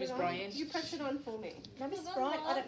Miss it? Bryant. You press it on for me. No, Miss Hold Bryant, I don't